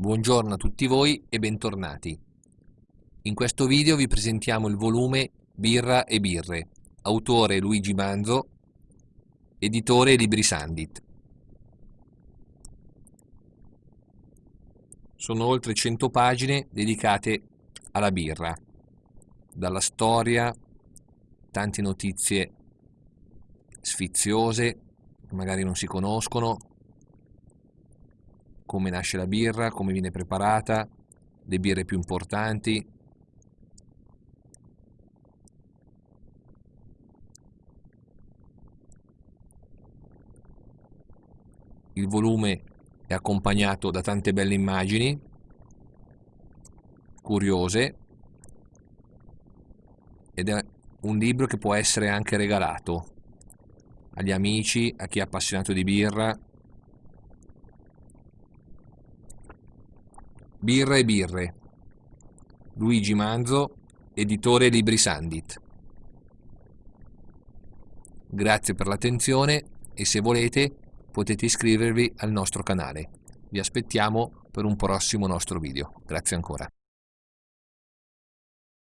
Buongiorno a tutti voi e bentornati. In questo video vi presentiamo il volume Birra e Birre, autore Luigi Manzo, editore Libri Sandit. Sono oltre 100 pagine dedicate alla birra, dalla storia, tante notizie sfiziose, magari non si conoscono, come nasce la birra, come viene preparata, le birre più importanti. Il volume è accompagnato da tante belle immagini, curiose, ed è un libro che può essere anche regalato agli amici, a chi è appassionato di birra, Birra e birre. Luigi Manzo, editore Libri Sandit. Grazie per l'attenzione e se volete potete iscrivervi al nostro canale. Vi aspettiamo per un prossimo nostro video. Grazie ancora.